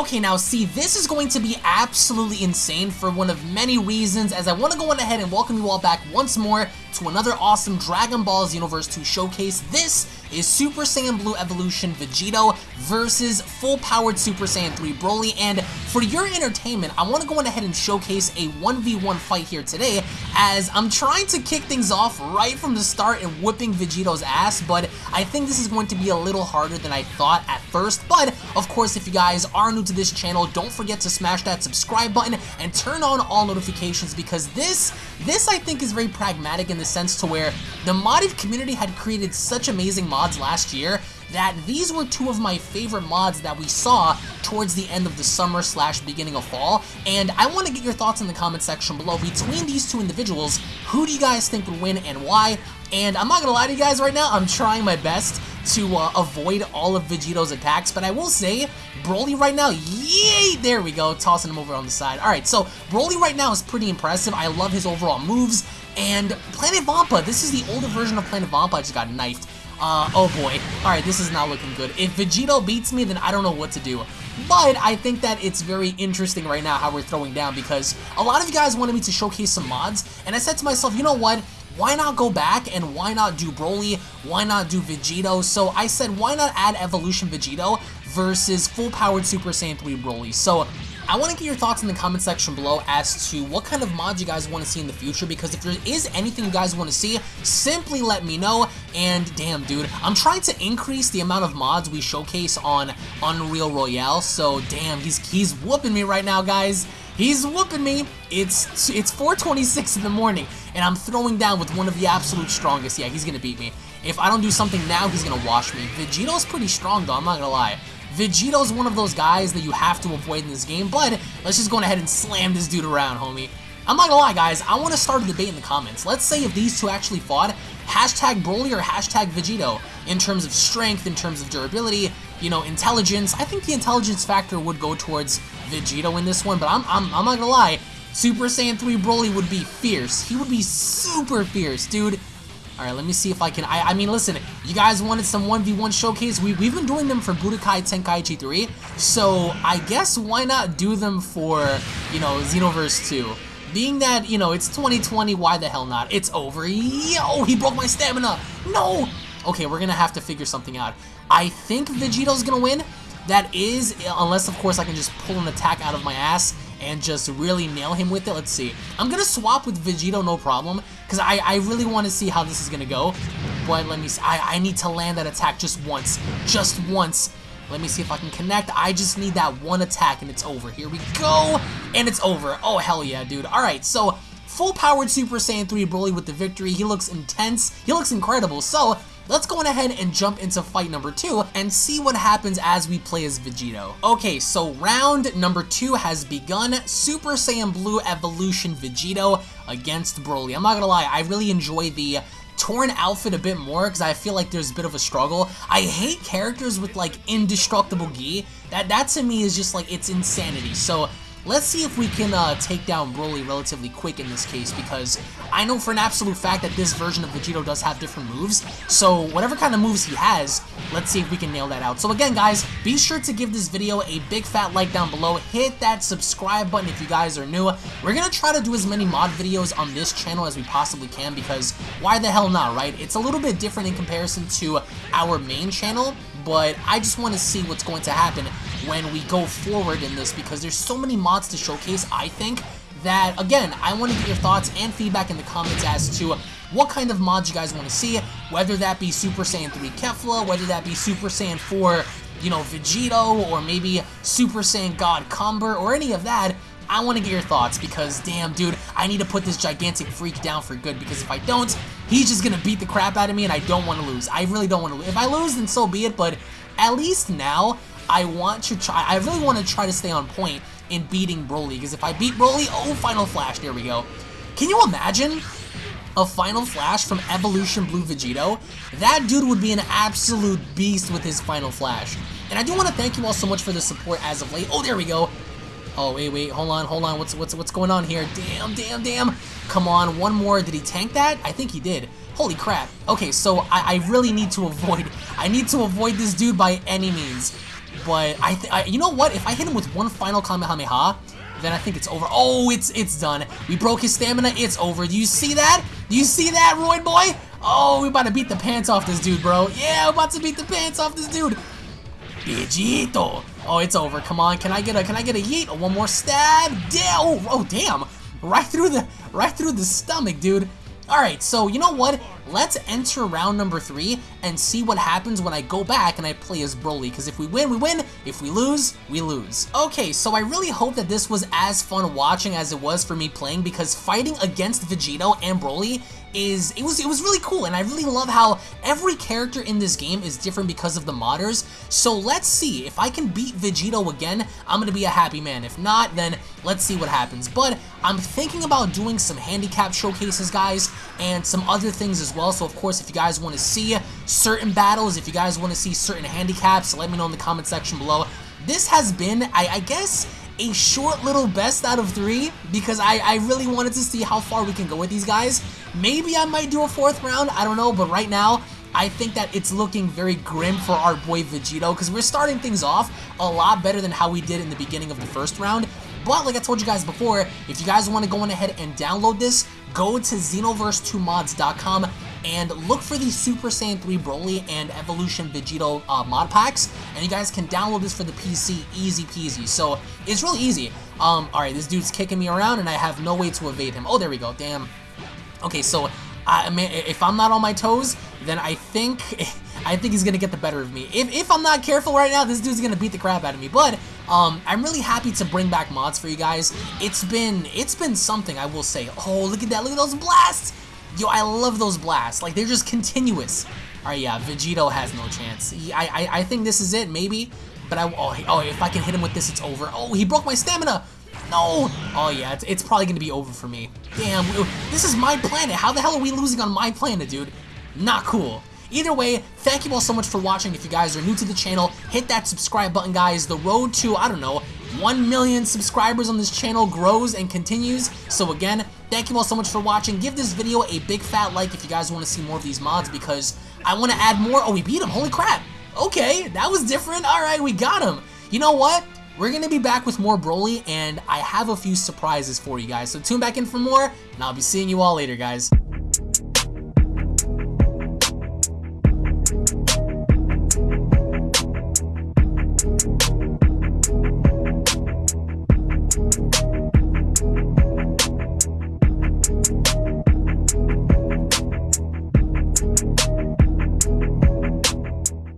Okay, now see, this is going to be absolutely insane for one of many reasons, as I want to go on ahead and welcome you all back once more to another awesome Dragon Ball Xenoverse 2 showcase. This is Super Saiyan Blue Evolution Vegito versus full-powered Super Saiyan 3 Broly, and for your entertainment, I want to go on ahead and showcase a 1v1 fight here today, as I'm trying to kick things off right from the start and whipping Vegito's ass, but I think this is going to be a little harder than I thought at first, but of course, if you guys are new to this channel, don't forget to smash that subscribe button and turn on all notifications because this, this I think is very pragmatic in the sense to where the modded community had created such amazing mods last year that these were two of my favorite mods that we saw towards the end of the summer slash beginning of fall, and I want to get your thoughts in the comment section below. Between these two individuals, who do you guys think would win and why? And I'm not gonna lie to you guys right now, I'm trying my best to uh, avoid all of Vegito's attacks, but I will say, Broly right now, yay! There we go, tossing him over on the side. Alright, so Broly right now is pretty impressive. I love his overall moves, and Planet Vampa, this is the older version of Planet Vampa, I just got knifed. Uh, oh boy. Alright, this is not looking good. If Vegito beats me, then I don't know what to do. But I think that it's very interesting right now how we're throwing down because a lot of you guys wanted me to showcase some mods, and I said to myself, you know what? Why not go back and why not do Broly? Why not do Vegito? So I said, why not add Evolution Vegito versus full-powered Super Saiyan 3 Broly? So I want to get your thoughts in the comment section below as to what kind of mods you guys want to see in the future because if there is anything you guys want to see, simply let me know. And damn, dude, I'm trying to increase the amount of mods we showcase on Unreal Royale. So damn, he's he's whooping me right now, guys. He's whooping me. It's it's 4:26 in the morning, and I'm throwing down with one of the absolute strongest. Yeah, he's gonna beat me. If I don't do something now, he's gonna wash me. Vegito's pretty strong, though. I'm not gonna lie. Vegito's one of those guys that you have to avoid in this game, but let's just go ahead and slam this dude around, homie. I'm not gonna lie, guys, I want to start a debate in the comments. Let's say if these two actually fought, hashtag Broly or hashtag Vegito, in terms of strength, in terms of durability, you know, intelligence. I think the intelligence factor would go towards Vegito in this one, but I'm, I'm, I'm not gonna lie, Super Saiyan 3 Broly would be fierce. He would be super fierce, dude. Alright, let me see if I can... I, I mean, listen, you guys wanted some 1v1 showcase. We, we've been doing them for Budokai Tenkaichi 3, so I guess why not do them for, you know, Xenoverse 2? Being that, you know, it's 2020, why the hell not? It's over. Yo, he broke my stamina. No! Okay, we're gonna have to figure something out. I think Vegito's gonna win. That is, unless of course I can just pull an attack out of my ass and just really nail him with it. Let's see. I'm to swap with Vegito, no problem, because I, I really want to see how this is to go. But let me see. I, I need to land that attack just once. Just once. Let me see if I can connect. I just need that one attack and it's over. Here we go. And it's over. Oh, hell yeah, dude. All right, so full-powered Super Saiyan 3 Broly with the victory. He looks intense. He looks incredible. So let's go on ahead and jump into fight number two and see what happens as we play as Vegito. Okay, so round number two has begun. Super Saiyan Blue Evolution Vegito against Broly. I'm not gonna lie, I really enjoy the torn outfit a bit more because I feel like there's a bit of a struggle. I hate characters with like indestructible gi. That, that to me is just like, it's insanity. So Let's see if we can uh, take down Broly relatively quick in this case, because I know for an absolute fact that this version of Vegito does have different moves, so whatever kind of moves he has, let's see if we can nail that out. So again, guys, be sure to give this video a big fat like down below, hit that subscribe button if you guys are new. We're going to try to do as many mod videos on this channel as we possibly can, because why the hell not, right? It's a little bit different in comparison to our main channel, but I just want to see what's going to happen when we go forward in this because there's so many mods to showcase, I think, that, again, I want to get your thoughts and feedback in the comments as to what kind of mods you guys want to see, whether that be Super Saiyan 3 Kefla, whether that be Super Saiyan 4, you know, Vegito, or maybe Super Saiyan God Cumber, or any of that, I want to get your thoughts because, damn, dude, I need to put this gigantic freak down for good because if I don't, he's just going to beat the crap out of me and I don't want to lose. I really don't want to lose. If I lose, then so be it, but at least now, I want to try, I really want to try to stay on point in beating Broly, because if I beat Broly, oh, Final Flash, there we go. Can you imagine a Final Flash from Evolution Blue Vegito? That dude would be an absolute beast with his Final Flash. And I do want to thank you all so much for the support as of late. Oh, there we go. Oh, wait, wait, hold on, hold on. What's what's what's going on here? Damn, damn, damn. Come on, one more. Did he tank that? I think he did. Holy crap. Okay, so I, I really need to avoid... I need to avoid this dude by any means. But I, I, you know what? If I hit him with one final Kamehameha, then I think it's over. Oh, it's it's done. We broke his stamina. It's over. Do you see that? Do you see that, Roid boy? Oh, we about to beat the pants off this dude, bro. Yeah, we're about to beat the pants off this dude. Vegito. Oh, it's over. Come on. Can I get a can I get a yeet? One more stab. Damn. Oh, oh, damn. Right through the right through the stomach, dude. Alright, so you know what? Let's enter round number three and see what happens when I go back and I play as Broly, because if we win, we win. If we lose, we lose. Okay, so I really hope that this was as fun watching as it was for me playing, because fighting against Vegito and Broly is it was it was really cool and I really love how every character in this game is different because of the modders. So let's see if I can beat Vegito again I'm gonna be a happy man. If not then let's see what happens. But I'm thinking about doing some handicap showcases guys and some other things as well. So of course if you guys want to see certain battles if you guys want to see certain handicaps let me know in the comment section below. This has been I, I guess a short little best out of three because I, I really wanted to see how far we can go with these guys. Maybe I might do a fourth round, I don't know, but right now, I think that it's looking very grim for our boy Vegito because we're starting things off a lot better than how we did in the beginning of the first round. But like I told you guys before, if you guys want to go on ahead and download this, go to Xenoverse2mods.com and look for the Super Saiyan 3 Broly and Evolution Vegito uh, mod packs, and you guys can download this for the PC easy peasy. So it's really easy. Um, alright, this dude's kicking me around and I have no way to evade him. Oh, there we go, damn. Okay, so I mean, if I'm not on my toes, then I think I think he's gonna get the better of me. If, if I'm not careful right now, this dude's gonna beat the crap out of me. But um, I'm really happy to bring back mods for you guys. It's been it's been something I will say. Oh, look at that! Look at those blasts! Yo, I love those blasts. Like, they're just continuous. Alright, yeah, Vegito has no chance. I, I, I think this is it, maybe. But I, oh, oh, if I can hit him with this, it's over. Oh, he broke my stamina. No. Oh, yeah, it's, it's probably to be over for me. Damn, this is my planet. How the hell are we losing on my planet, dude? Not cool. Either way, thank you all so much for watching. If you guys are new to the channel, hit that subscribe button, guys. The road to, I don't know, 1 million subscribers on this channel grows and continues. So again, thank you all so much for watching. Give this video a big fat like if you guys want to see more of these mods because I want to add more. Oh, we beat him. Holy crap. Okay, that was different. All right, we got him. You know what? We're going to be back with more Broly, and I have a few surprises for you guys. So tune back in for more, and I'll be seeing you all later, guys.